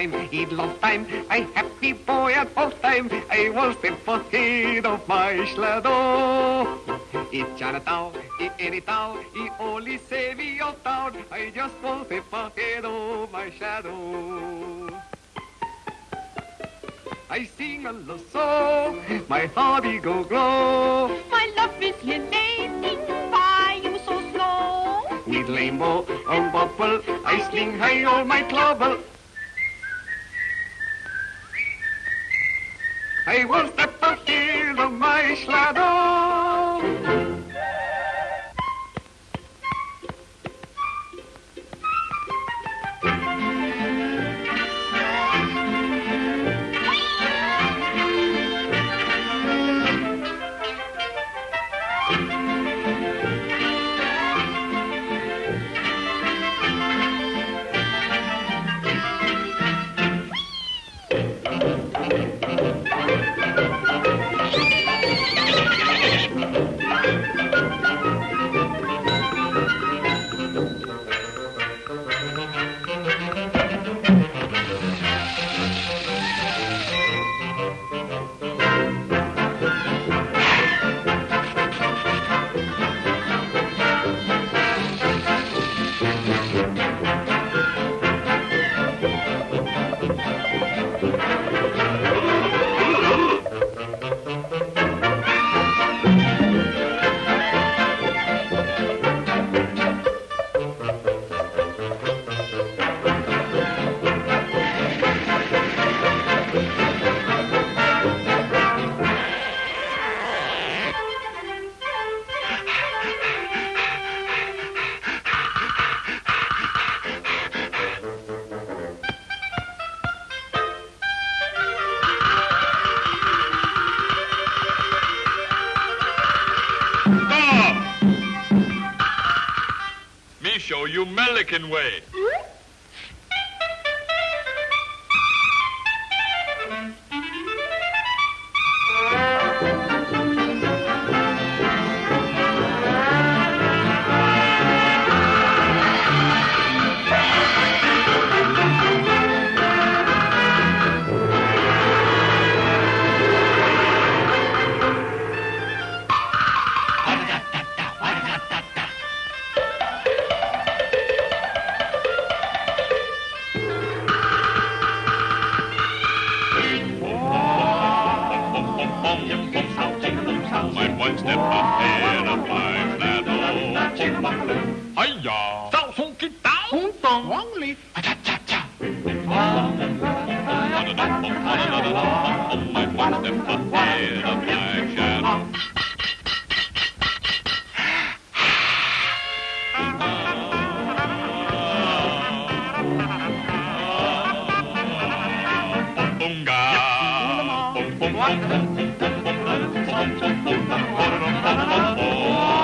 springtime, it's love time, a happy boy at all time. I will step ahead of my shadow. It's Chinatown, in any town, he only save your town. I just won't step ahead of my shadow. I sing a love song, my heart it go glow. My love is relating, why you so slow? With rainbow on bubble, I sling high all my trouble. I will step ahead of my shadow. Show you Melican way. Step ahead of my shadow. Hiya! Tal som que tal? Um tom. Only. I'm one step my shadow. Bunga. Oh,